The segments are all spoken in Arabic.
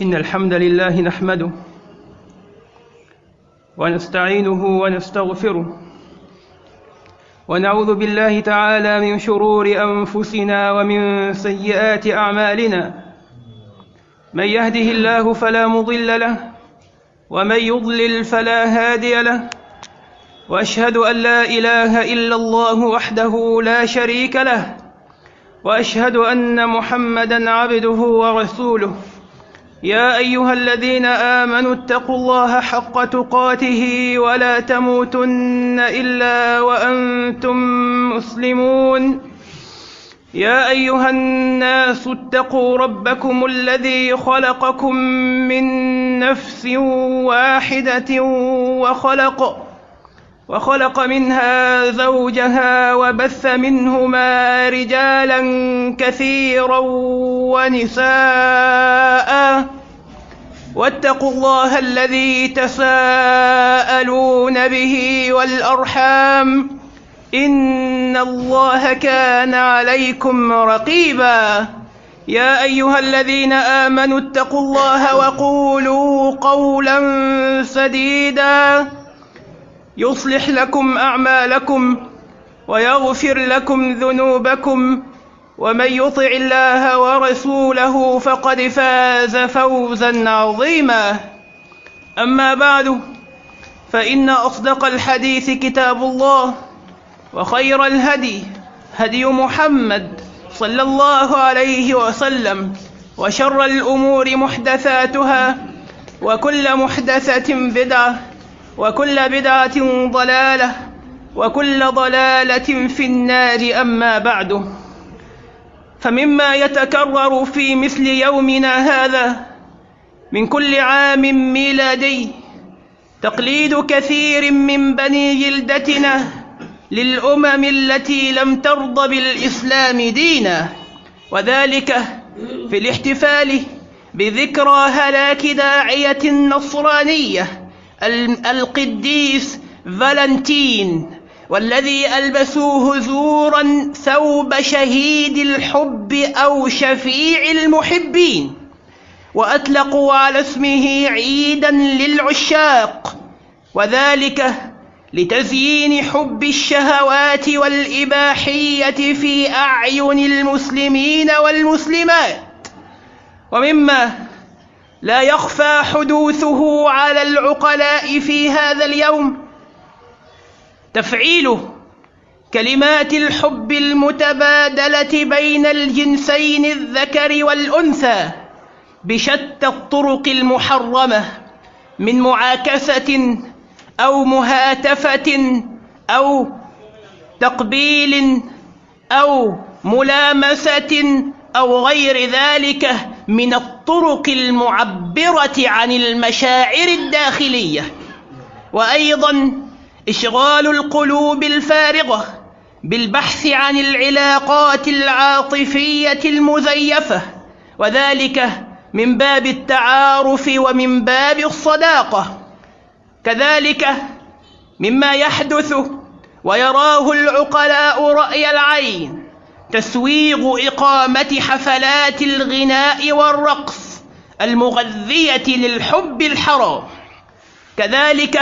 إن الحمد لله نحمده ونستعينه ونستغفره ونعوذ بالله تعالى من شرور أنفسنا ومن سيئات أعمالنا من يهده الله فلا مضل له ومن يضلل فلا هادي له وأشهد أن لا إله إلا الله وحده لا شريك له وأشهد أن محمدًا عبده ورسوله يا أيها الذين آمنوا اتقوا الله حق تقاته ولا تموتن إلا وأنتم مسلمون. يا أيها الناس اتقوا ربكم الذي خلقكم من نفس واحدة وخلق وخلق منها زوجها وبث منهما رجالا كثيرا ونساء. واتقوا الله الذي تساءلون به والأرحام. إن الله كان عليكم رقيبا. يا أيها الذين آمنوا اتقوا الله وقولوا قولا سديدا. يصلح لكم أعمالكم ويغفر لكم ذنوبكم ومن يطع الله ورسوله فقد فاز فوزا عظيما. أما بعد فإن أصدق الحديث كتاب الله وخير الهدي هدي محمد صلى الله عليه وسلم وشر الأمور محدثاتها وكل محدثة بدعة وكل بدعة ضلالة وكل ضلالة في النار أما بعد. فمما يتكرر في مثل يومنا هذا من كل عام ميلادي تقليد كثير من بني جلدتنا للأمم التي لم ترض بالإسلام دينا وذلك في الاحتفال بذكرى هلاك داعية النصرانية القديس فالنتين والذي ألبسوه زورا ثوب شهيد الحب أو شفيع المحبين وأطلقوا على اسمه عيدا للعشاق وذلك لتزيين حب الشهوات والإباحية في أعين المسلمين والمسلمات. ومما لا يخفى حدوثه على العقلاء في هذا اليوم. تفعيل كلمات الحب المتبادلة بين الجنسين الذكر والأنثى بشتى الطرق المحرمة من معاكسة أو مهاتفة أو تقبيل أو ملامسة أو غير ذلك من الطرق المعبرة عن المشاعر الداخلية. وأيضا إشغال القلوب الفارغة بالبحث عن العلاقات العاطفية المزيفة وذلك من باب التعارف ومن باب الصداقة. كذلك مما يحدث ويراه العقلاء رأي العين تسويغ إقامة حفلات الغناء والرقص المغذية للحب الحرام. كذلك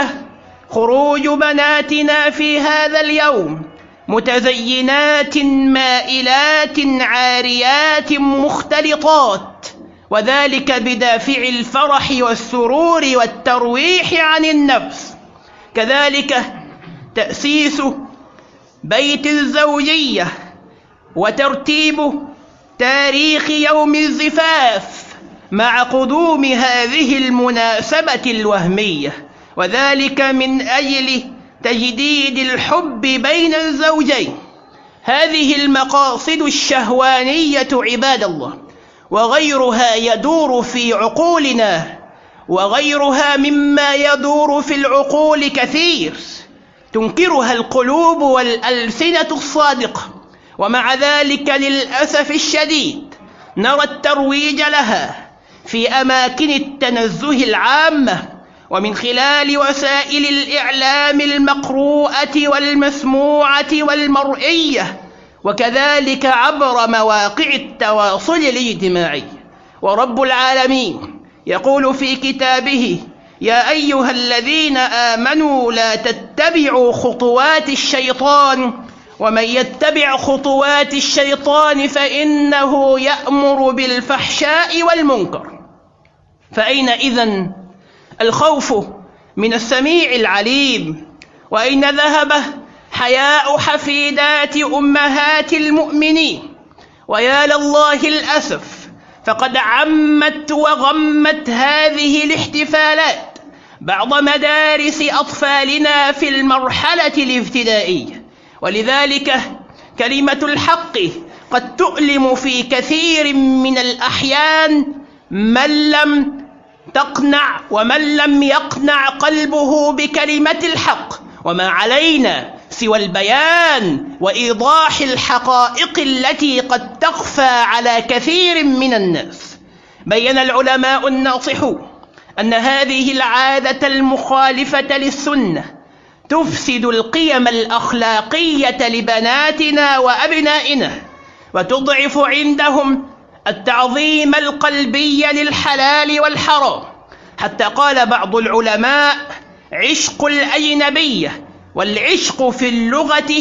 خروج بناتنا في هذا اليوم متزينات مائلات عاريات مختلطات وذلك بدافع الفرح والسرور والترويح عن النفس. كذلك تأسيس بيت الزوجية وترتيب تاريخ يوم الزفاف مع قدوم هذه المناسبة الوهمية. وذلك من أجل تجديد الحب بين الزوجين. هذه المقاصد الشهوانية عباد الله وغيرها يدور في عقولنا وغيرها مما يدور في العقول كثير. تنكرها القلوب والألسنة الصادقة. ومع ذلك للأسف الشديد نرى الترويج لها في أماكن التنزه العامة ومن خلال وسائل الإعلام المقروءة والمسموعة والمرئية وكذلك عبر مواقع التواصل الاجتماعي. ورب العالمين يقول في كتابه يا أيها الذين آمنوا لا تتبعوا خطوات الشيطان ومن يتبع خطوات الشيطان فإنه يأمر بالفحشاء والمنكر. فأين إذن الخوف من السميع العليم؟ وأين ذهب حياء حفيدات أمهات المؤمنين؟ ويا لله الأسف فقد عمت وغمت هذه الاحتفالات بعض مدارس أطفالنا في المرحلة الابتدائية. ولذلك كلمة الحق قد تؤلم في كثير من الأحيان من لم تقنع ومن لم يقنع قلبه بكلمة الحق وما علينا سوى البيان وإيضاح الحقائق التي قد تخفى على كثير من الناس. بين العلماء الناصحون أن هذه العادة المخالفة للسنة تفسد القيم الأخلاقية لبناتنا وأبنائنا وتضعف عندهم التعظيم القلبي للحلال والحرام. حتى قال بعض العلماء عشق الأجنبية والعشق في اللغة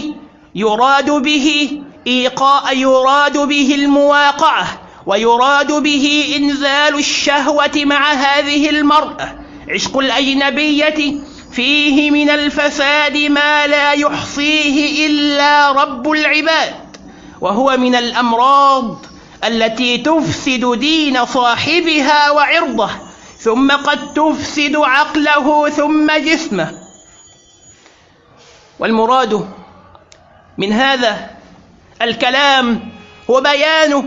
يراد به إيقاء يراد به المواقعة ويراد به إنزال الشهوة مع هذه المرأة. عشق الأجنبية فيه من الفساد ما لا يحصيه إلا رب العباد وهو من الأمراض التي تفسد دين صاحبها وعرضه ثم قد تفسد عقله ثم جسمه. والمراد من هذا الكلام هو بيانه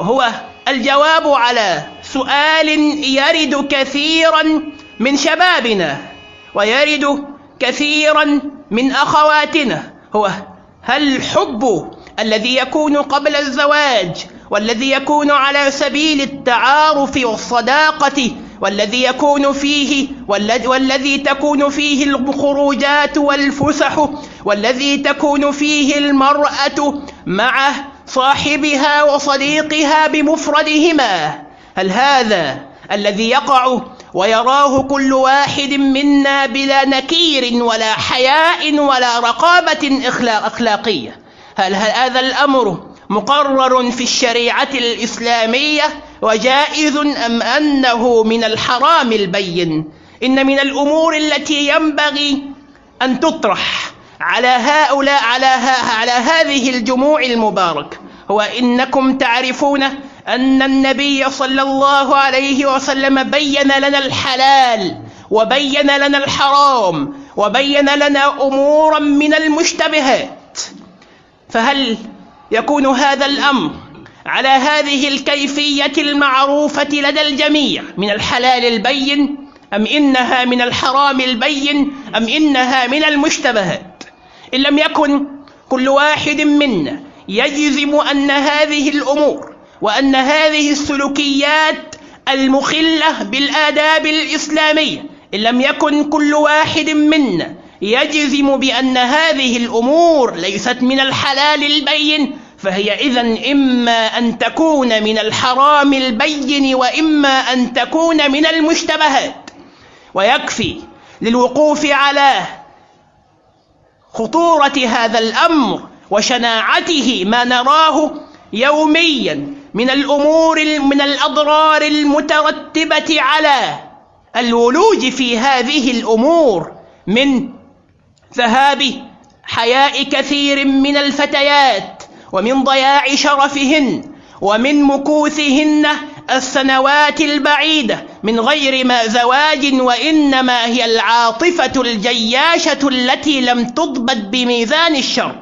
هو الجواب على سؤال يرد كثيرا من شبابنا ويرد كثيرا من أخواتنا. هو هل الحب الذي يكون قبل الزواج والذي يكون على سبيل التعارف والصداقة والذي يكون فيه والذي تكون فيه الخروجات والفسح والذي تكون فيه المرأة مع صاحبها وصديقها بمفردهما؟ هل هذا الذي يقع ويراه كل واحد منا بلا نكير ولا حياء ولا رقابة أخلاقية. هل هذا الأمر مقرر في الشريعة الإسلامية وجائز أم أنه من الحرام البين؟ إن من الأمور التي ينبغي أن تطرح على هؤلاء على, على هذه الجموع المبارك. هو إنكم تعرفون أن النبي صلى الله عليه وسلم بين لنا الحلال وبين لنا الحرام وبين لنا أمورا من المشتبهات. فهل يكون هذا الأمر على هذه الكيفية المعروفة لدى الجميع من الحلال البين أم إنها من الحرام البين أم إنها من المشتبهات؟ إن لم يكن كل واحد منا يجزم أن هذه الأمور وأن هذه السلوكيات المخلة بالآداب الإسلامية إن لم يكن كل واحد منا يجزم بأن هذه الأمور ليست من الحلال البين فهي إذا إما أن تكون من الحرام البين وإما أن تكون من المشتبهات. ويكفي للوقوف على خطورة هذا الأمر وشناعته ما نراه يوميا من الأمور من الأضرار المترتبة على الولوج في هذه الأمور من ذهاب حياء كثير من الفتيات ومن ضياع شرفهن ومن مكوثهن السنوات البعيدة من غير ما زواج وإنما هي العاطفة الجياشة التي لم تضبط بميزان الشر.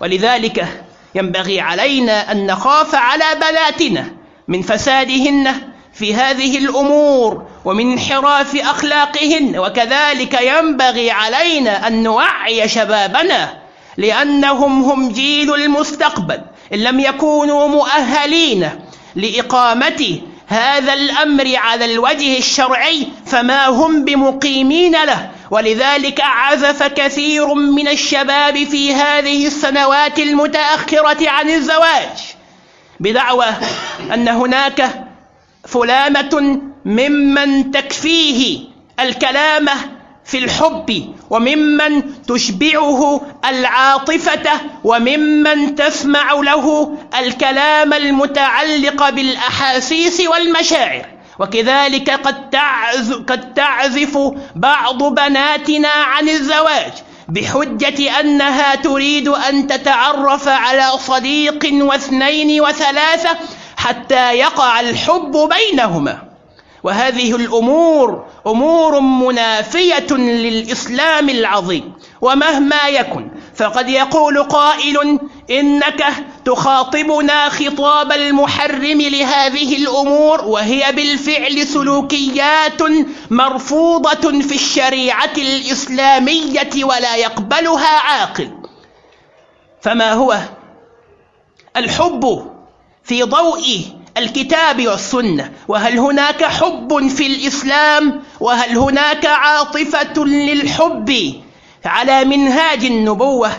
ولذلك ينبغي علينا أن نخاف على بناتنا من فسادهن في هذه الأمور ومن انحراف أخلاقهن وكذلك ينبغي علينا أن نوعي شبابنا لأنهم هم جيل المستقبل إن لم يكونوا مؤهلين لإقامة هذا الأمر على الوجه الشرعي فما هم بمقيمين له. ولذلك عزف كثير من الشباب في هذه السنوات المتأخرة عن الزواج بدعوى أن هناك فلامة ممن تكفيه الكلامة في الحب وممن تشبعه العاطفة وممن تسمع له الكلام المتعلق بالأحاسيس والمشاعر. وكذلك قد تعزف, قد تعزف بعض بناتنا عن الزواج بحجة أنها تريد أن تتعرف على صديق واثنين وثلاثة حتى يقع الحب بينهما. وهذه الأمور أمور منافية للإسلام العظيم ومهما يكن فقد يقول قائل إنك تخاطبنا خطاب المحرم لهذه الأمور وهي بالفعل سلوكيات مرفوضة في الشريعة الإسلامية ولا يقبلها عاقل. فما هو؟ الحب في ضوء الكتاب والسنة. وهل هناك حب في الإسلام؟ وهل هناك عاطفة للحب؟ على منهاج النبوة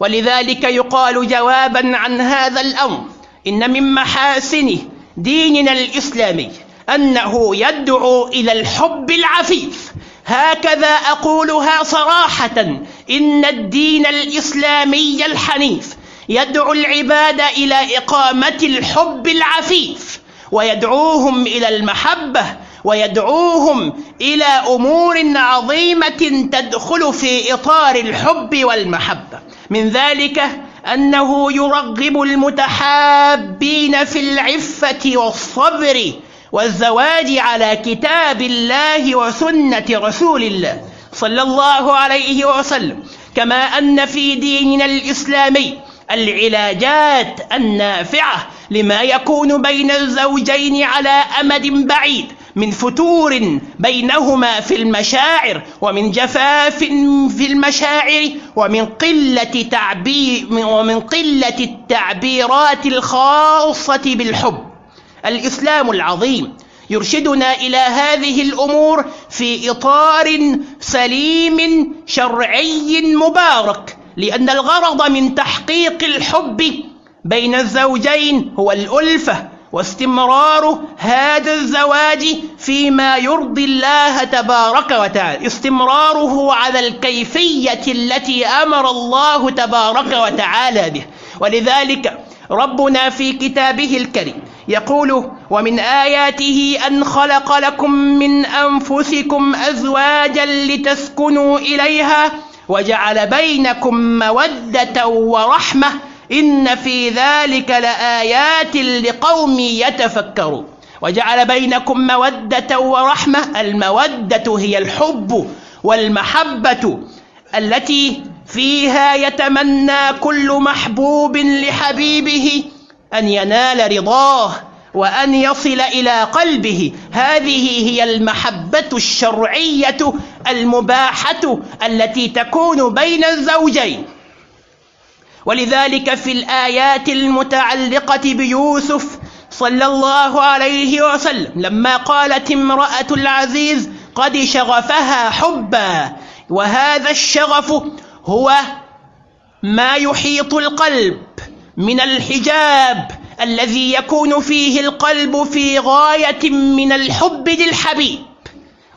ولذلك يقال جوابا عن هذا الأمر إن من محاسن ديننا الإسلامي أنه يدعو إلى الحب العفيف. هكذا أقولها صراحة إن الدين الإسلامي الحنيف يدعو العباد إلى إقامة الحب العفيف ويدعوهم إلى المحبة ويدعوهم إلى أمور عظيمة تدخل في إطار الحب والمحبة. من ذلك أنه يرغب المتحابين في العفة والصبر والزواج على كتاب الله وسنة رسول الله صلى الله عليه وسلم. كما أن في ديننا الإسلامي العلاجات النافعة لما يكون بين الزوجين على أمد بعيد من فتور بينهما في المشاعر ومن جفاف في المشاعر ومن قلة تعبير ومن قلة التعبيرات الخاصة بالحب. الإسلام العظيم يرشدنا إلى هذه الأمور في إطار سليم شرعي مبارك لأن الغرض من تحقيق الحب بين الزوجين هو الألفة واستمرار هذا الزواج فيما يرضي الله تبارك وتعالى. استمراره على الكيفية التي أمر الله تبارك وتعالى به. ولذلك ربنا في كتابه الكريم يقول ومن آياته أن خلق لكم من أنفسكم أزواجا لتسكنوا إليها وجعل بينكم مودة ورحمة إن في ذلك لآيات لقوم يتفكرون. وجعل بينكم مودة ورحمة. المودة هي الحب والمحبة التي فيها يتمنى كل محبوب لحبيبه أن ينال رضاه وأن يصل إلى قلبه. هذه هي المحبة الشرعية المباحة التي تكون بين الزوجين. ولذلك في الآيات المتعلقة بيوسف صلى الله عليه وسلم لما قالت امرأة العزيز قد شغفها حبا وهذا الشغف هو ما يحيط القلب من الحجاب الذي يكون فيه القلب في غاية من الحب للحبيب.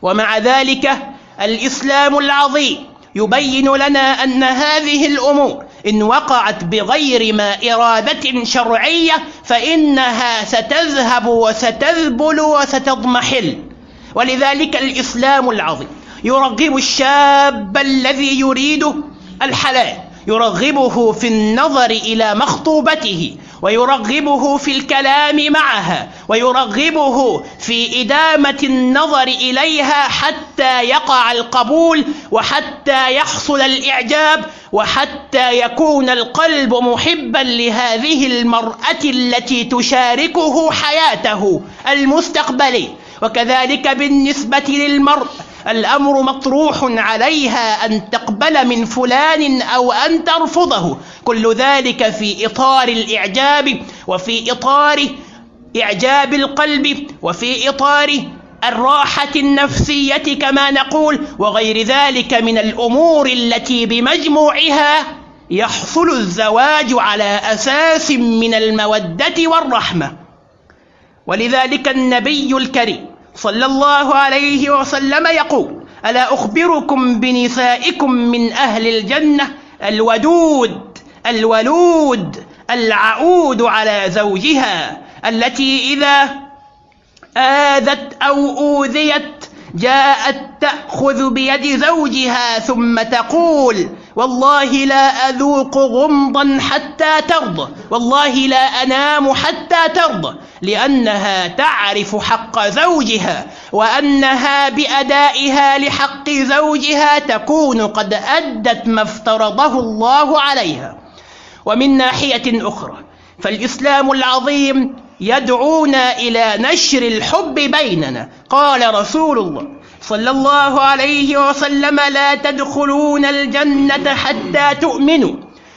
ومع ذلك الإسلام العظيم يبين لنا أن هذه الأمور إن وقعت بغير ما إرادة شرعية فإنها ستذهب وستذبل وستضمحل. ولذلك الإسلام العظيم يرغب الشاب الذي يريد الحلال يرغبه في النظر إلى مخطوبته ويرغبه في الكلام معها ويرغبه في إدامة النظر إليها حتى يقع القبول وحتى يحصل الإعجاب وحتى يكون القلب محبا لهذه المرأة التي تشاركه حياته المستقبلي وكذلك بالنسبة للمرء الأمر مطروح عليها أن تقبل من فلان أو أن ترفضه. كل ذلك في إطار الإعجاب وفي إطار إعجاب القلب وفي إطار الراحة النفسية كما نقول وغير ذلك من الأمور التي بمجموعها يحصل الزواج على أساس من المودة والرحمة. ولذلك النبي الكريم صلى الله عليه وسلم يقول ألا أخبركم بنسائكم من أهل الجنة الودود الولود العؤود على زوجها التي إذا آذت أو أوذيت جاءت تأخذ بيد زوجها ثم تقول والله لا أذوق غمضا حتى ترضى والله لا أنام حتى ترضى لأنها تعرف حق زوجها وأنها بأدائها لحق زوجها تكون قد أدت ما افترضه الله عليها. ومن ناحية أخرى فالإسلام العظيم يدعونا إلى نشر الحب بيننا قال رسول الله صلى الله عليه وسلم لا تدخلون الجنة حتى تؤمنوا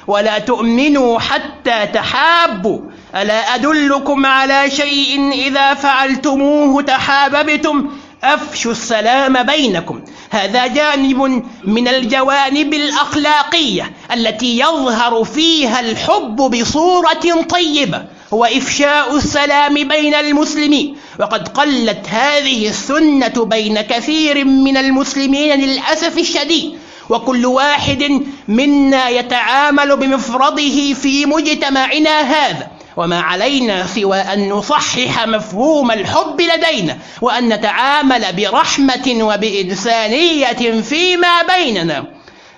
ولا تؤمنوا حتى تحابوا. ألا أدلكم على شيء إذا فعلتموه تحاببتم؟ أفشوا السلام بينكم. هذا جانب من الجوانب الأخلاقية التي يظهر فيها الحب بصورة طيبة. هو إفشاء السلام بين المسلمين وقد قلت هذه السنة بين كثير من المسلمين للأسف الشديد. وكل واحد منا يتعامل بمفرده في مجتمعنا هذا. وما علينا سوى أن نصحح مفهوم الحب لدينا. وأن نتعامل برحمة وبإنسانية فيما بيننا.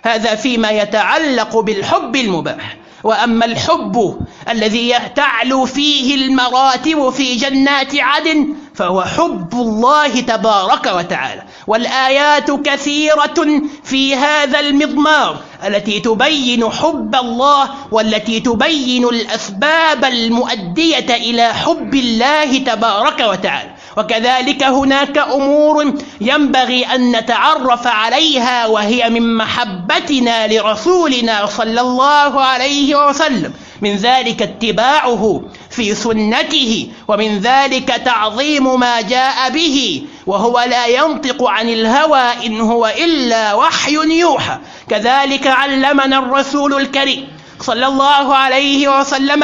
هذا فيما يتعلق بالحب المباح. وأما الحب الذي تعلو فيه المراتب في جنات عدن فهو حب الله تبارك وتعالى والآيات كثيرة في هذا المضمار التي تبين حب الله والتي تبين الأسباب المؤدية إلى حب الله تبارك وتعالى. وكذلك هناك أمور ينبغي أن نتعرف عليها وهي من محبتنا لرسولنا صلى الله عليه وسلم. من ذلك اتباعه في سنته ومن ذلك تعظيم ما جاء به وهو لا ينطق عن الهوى إن هو إلا وحي يوحى. كذلك علمنا الرسول الكريم صلى الله عليه وسلم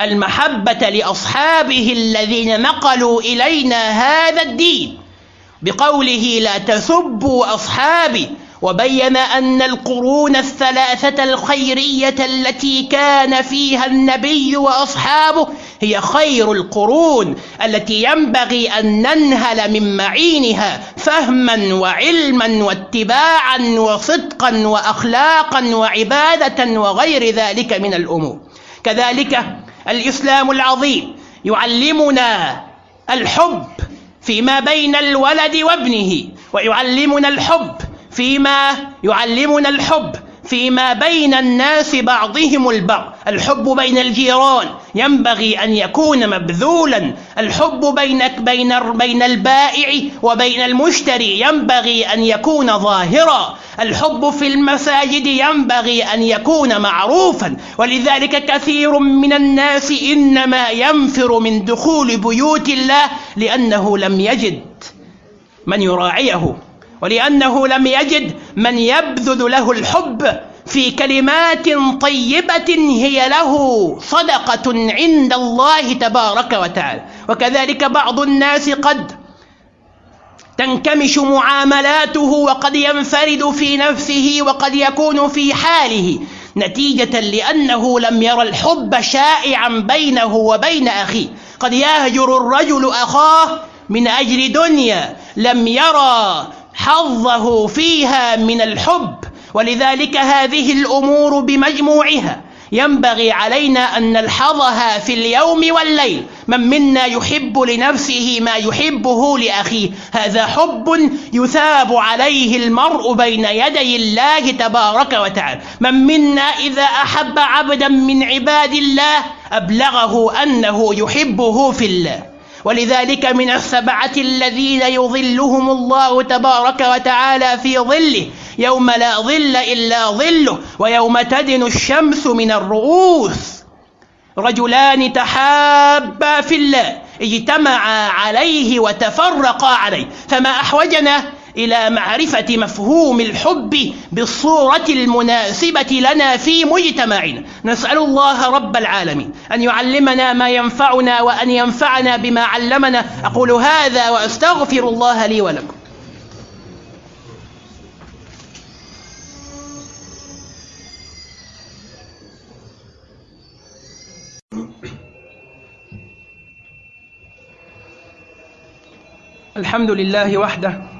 المحبة لأصحابه الذين نقلوا إلينا هذا الدين بقوله لا تسبوا أصحابي وبين أن القرون الثلاثة الخيرية التي كان فيها النبي وأصحابه هي خير القرون التي ينبغي أن ننهل من معينها فهما وعلما واتباعا وصدقا وأخلاقا وعبادة وغير ذلك من الأمور. كذلك الإسلام العظيم يعلمنا الحب فيما بين الولد وابنه ويعلمنا الحب فيما يعلمنا الحب فيما بين الناس بعضهم البعض الحب بين الجيران. ينبغي أن يكون مبذولا. الحب بين بين بين البائع وبين المشتري ينبغي أن يكون ظاهرا. الحب في المساجد ينبغي أن يكون معروفا. ولذلك كثير من الناس إنما ينفر من دخول بيوت الله لأنه لم يجد من يراعيه. ولأنه لم يجد من يبذل له الحب. في كلمات طيبة هي له صدقة عند الله تبارك وتعالى. وكذلك بعض الناس قد تنكمش معاملاته وقد ينفرد في نفسه وقد يكون في حاله نتيجة لأنه لم يرى الحب شائعا بينه وبين أخيه. قد يهجر الرجل أخاه من أجل دنيا لم يرى حظه فيها من الحب. ولذلك هذه الأمور بمجموعها. ينبغي علينا أن نلحظها في اليوم والليل. من منا يحب لنفسه ما يحبه لأخيه؟ هذا حب يثاب عليه المرء بين يدي الله تبارك وتعالى. من منا إذا أحب عبدا من عباد الله أبلغه أنه يحبه في الله. ولذلك من السبعة الذين يظلهم الله تبارك وتعالى في ظله يوم لا ظل إلا ظله ويوم تدن الشمس من الرؤوس. رجلان تحابا في الله اجتمعا عليه وتفرقا عليه. فما أحوجنا إلى معرفة مفهوم الحب بالصورة المناسبة لنا في مجتمعنا. نسأل الله رب العالمين أن يعلمنا ما ينفعنا وأن ينفعنا بما علمنا. أقول هذا وأستغفر الله لي ولكم. الحمد لله وحده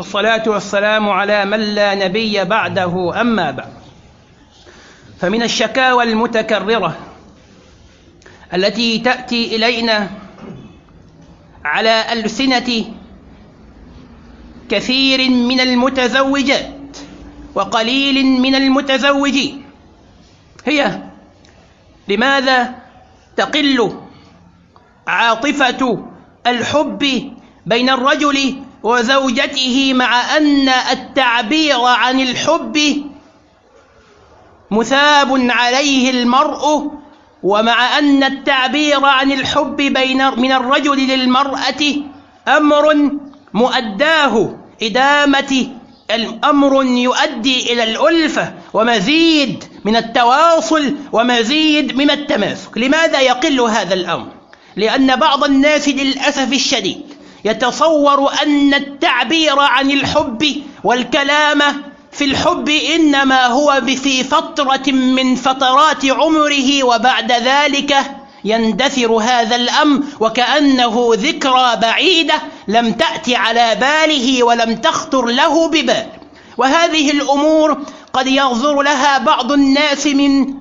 والصلاة والسلام على من لا نبي بعده أما بعد. فمن الشكاوى المتكررة التي تأتي إلينا على ألسنة كثير من المتزوجات وقليل من المتزوجين. هي لماذا تقل عاطفة الحب بين الرجل وزوجته مع أن التعبير عن الحب مثاب عليه المرء ومع أن التعبير عن الحب بين من الرجل للمرأة أمر مؤداه إدامة الأمر يؤدي إلى الألفة ومزيد من التواصل ومزيد من التماسك لماذا يقل هذا الأمر؟ لأن بعض الناس للأسف الشديد يتصور أن التعبير عن الحب والكلام في الحب إنما هو في فترة من فترات عمره وبعد ذلك يندثر هذا الأمر وكأنه ذكرى بعيدة لم تأتي على باله ولم تخطر له ببال. وهذه الأمور قد ينظر لها بعض الناس من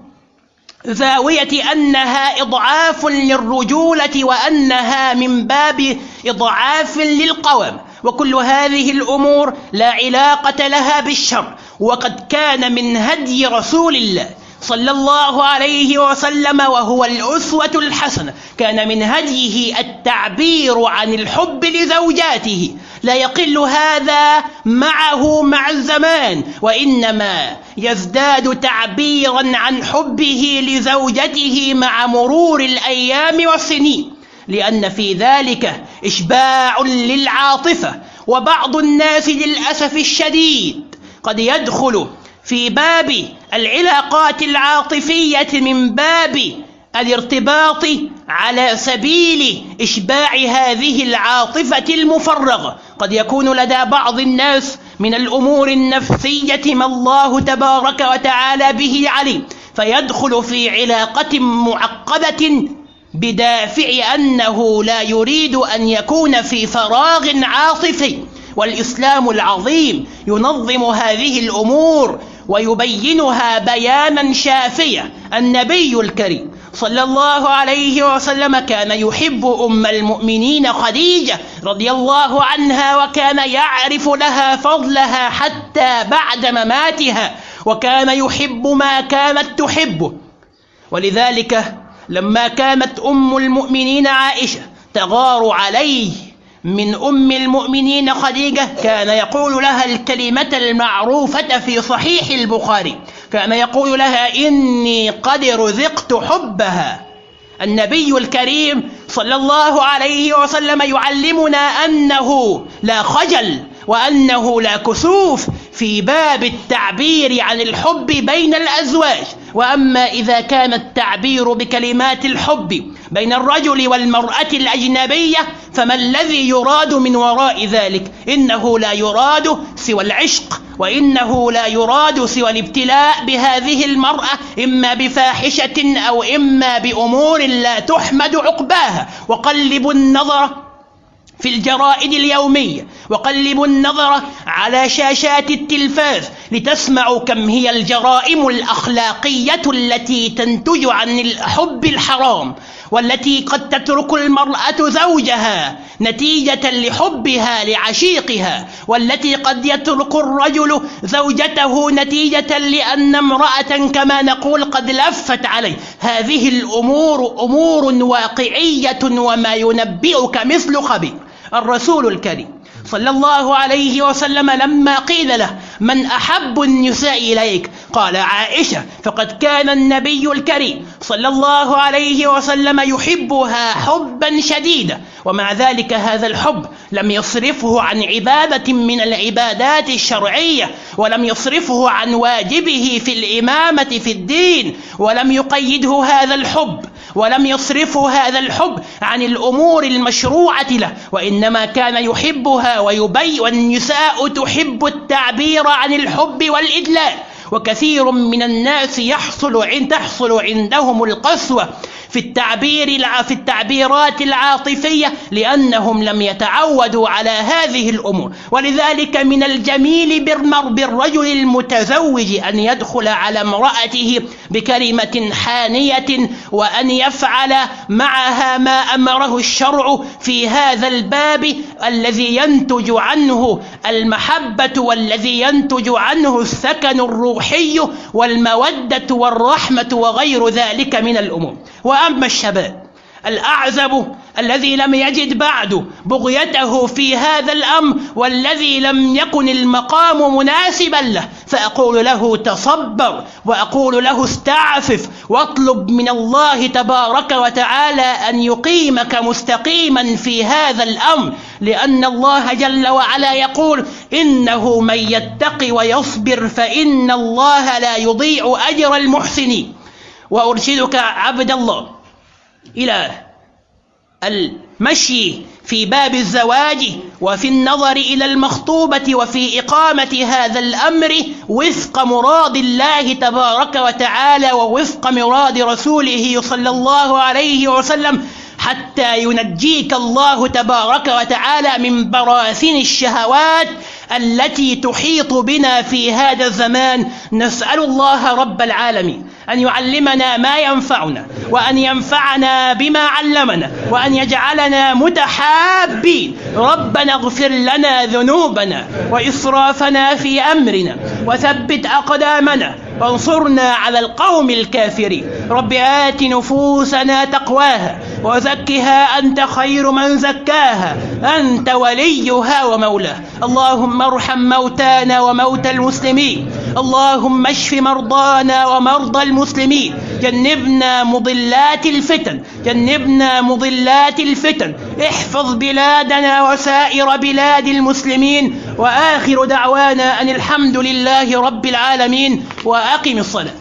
زاوية أنها إضعاف للرجولة وأنها من باب إضعاف للقوام وكل هذه الأمور لا علاقة لها بالشر. وقد كان من هدي رسول الله صلى الله عليه وسلم وهو الأسوة الحسنة كان من هديه التعبير عن الحب لزوجاته. لا يقل هذا معه مع الزمان وإنما يزداد تعبيرا عن حبه لزوجته مع مرور الأيام والسنين. لأن في ذلك إشباع للعاطفة وبعض الناس للأسف الشديد قد يدخل في باب العلاقات العاطفية من باب الارتباط على سبيل إشباع هذه العاطفة المفرغة. قد يكون لدى بعض الناس من الأمور النفسية ما الله تبارك وتعالى به عليم فيدخل في علاقة معقدة بدافع أنه لا يريد أن يكون في فراغ عاطفي. والإسلام العظيم ينظم هذه الأمور ويبينها بيانا شافيا النبي الكريم صلى الله عليه وسلم كان يحب أم المؤمنين خديجة رضي الله عنها وكان يعرف لها فضلها حتى بعد مماتها وكان يحب ما كانت تحبه. ولذلك لما كانت أم المؤمنين عائشة تغار عليه من أم المؤمنين خديجة كان يقول لها الكلمة المعروفة في صحيح البخاري كان يقول لها إني قد رزقت حبها. النبي الكريم صلى الله عليه وسلم يعلمنا أنه لا خجل وأنه لا كسوف في باب التعبير عن الحب بين الأزواج. وأما إذا كان التعبير بكلمات الحب بين الرجل والمرأة الأجنبية فما الذي يراد من وراء ذلك؟ إنه لا يراد سوى العشق وإنه لا يراد سوى الابتلاء بهذه المرأة إما بفاحشة أو إما بأمور لا تحمد عقباها. وقلبوا النظر في الجرائد اليومية. وقلبوا النظر على شاشات التلفاز لتسمعوا كم هي الجرائم الأخلاقية التي تنتج عن الحب الحرام والتي قد تترك المرأة زوجها نتيجة لحبها لعشيقها والتي قد يترك الرجل زوجته نتيجة لأن امرأة كما نقول قد لفت عليه. هذه الأمور أمور واقعية وما ينبئك مثل خبير. الرسول الكريم صلى الله عليه وسلم لما قيل له من أحب النساء إليك؟ قال عائشة فقد كان النبي الكريم صلى الله عليه وسلم يحبها حبا شديدا ومع ذلك هذا الحب لم يصرفه عن عبادة من العبادات الشرعية ولم يصرفه عن واجبه في الإمامة في الدين ولم يقيده هذا الحب. ولم يصرفه هذا الحب عن الأمور المشروعة له وإنما كان يحبها ويبي والنساء تحب التعبير عن الحب والإدلال. وكثير من الناس يحصل عند تحصل عندهم القسوة في التعبير في التعبيرات العاطفية لأنهم لم يتعودوا على هذه الأمور. ولذلك من الجميل بالرجل المتزوج أن يدخل على امرأته بكلمة حانية وأن يفعل معها ما أمره الشرع في هذا الباب الذي ينتج عنه المحبة والذي ينتج عنه السكن الروحي والمودة والرحمة وغير ذلك من الأمور. وأما الشباب الأعزب الذي لم يجد بعد بغيته في هذا الأمر والذي لم يكن المقام مناسبا له فأقول له تصبر وأقول له استعفف واطلب من الله تبارك وتعالى أن يقيمك مستقيما في هذا الأمر لأن الله جل وعلا يقول إنه من يتق ويصبر فإن الله لا يضيع أجر المحسنين. وأرشدك عبد الله إلى المشي في باب الزواج وفي النظر إلى المخطوبة وفي إقامة هذا الأمر وفق مراد الله تبارك وتعالى ووفق مراد رسوله صلى الله عليه وسلم. حتى ينجيك الله تبارك وتعالى من براثن الشهوات التي تحيط بنا في هذا الزمان. نسأل الله رب العالمين أن يعلمنا ما ينفعنا وأن ينفعنا بما علمنا وأن يجعلنا متحابين. ربنا اغفر لنا ذنوبنا وإسرافنا في أمرنا وثبت أقدامنا وانصرنا على القوم الكافرين. رب آت نفوسنا تقواها وزكها أنت خير من زكاها أنت وليها ومولاها اللهم ارحم موتانا وموتى المسلمين. اللهم اشف مرضانا ومرضى المسلمين. جنبنا مضلات الفتن جنبنا مضلات الفتن. احفظ بلادنا وسائر بلاد المسلمين. وآخر دعوانا أن الحمد لله رب العالمين. وأقم الصلاة.